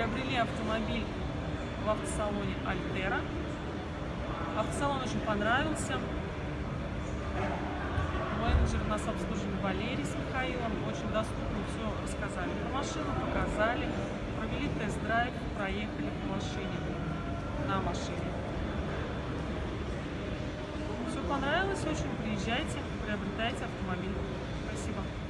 Приобрели автомобиль в автосалоне Альтера. Автосалон очень понравился. Менеджер нас обслужили Валерий с Михаилом. Очень доступно все рассказали про машину, показали. Провели тест-драйв, проехали по машине, на машине. Все понравилось очень. Приезжайте, приобретайте автомобиль.